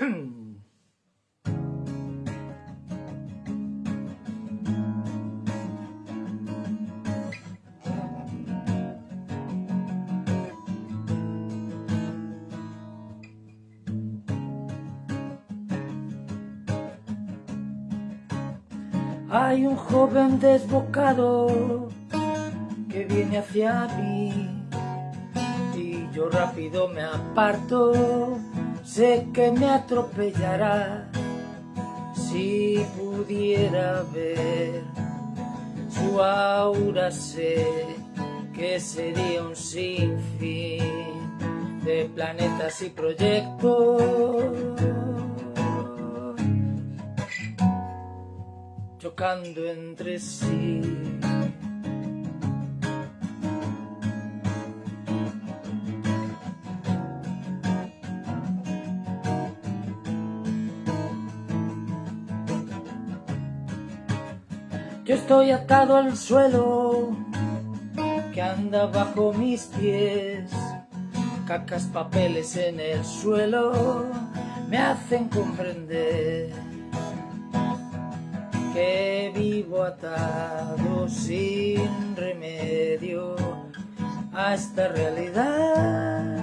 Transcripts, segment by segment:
Hay un joven desbocado que viene hacia mí y yo rápido me aparto, sé que me atropellará si pudiera ver su aura sé que sería un sinfín de planetas y proyectos chocando entre sí. Yo estoy atado al suelo que anda bajo mis pies. Cacas, papeles en el suelo me hacen comprender que vivo atado sin remedio a esta realidad.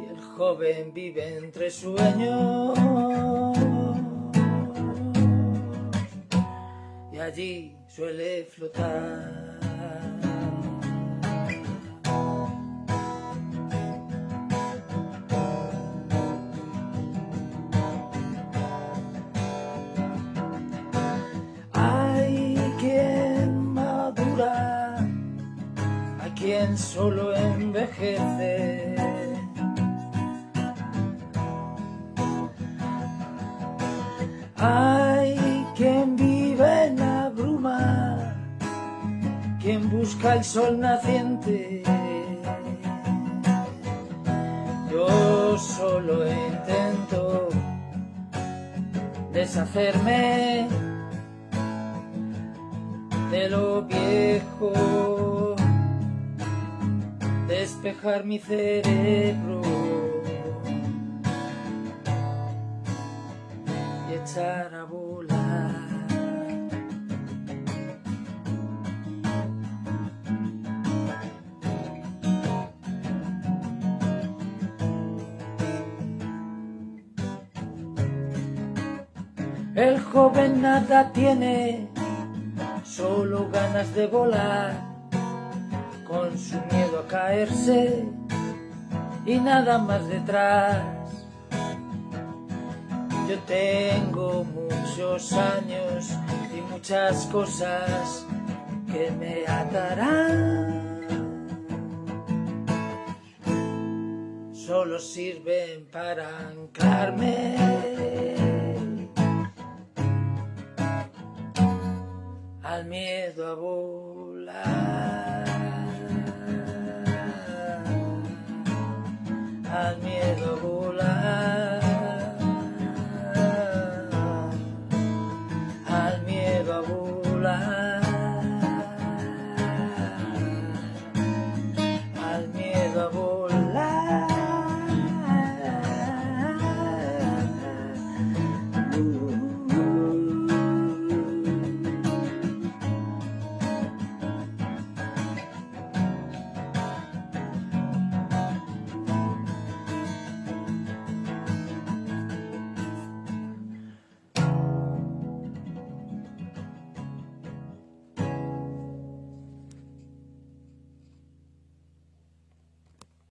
Y el joven vive entre sueños allí suele flotar. quien solo envejece. Quien busca el sol naciente. Yo solo intento deshacerme de lo viejo despejar mi cerebro y echar a volar. El joven nada tiene, solo ganas de volar con su miedo a caerse y nada más detrás. Yo tengo muchos años y muchas cosas que me atarán. Solo sirven para anclarme. Miedo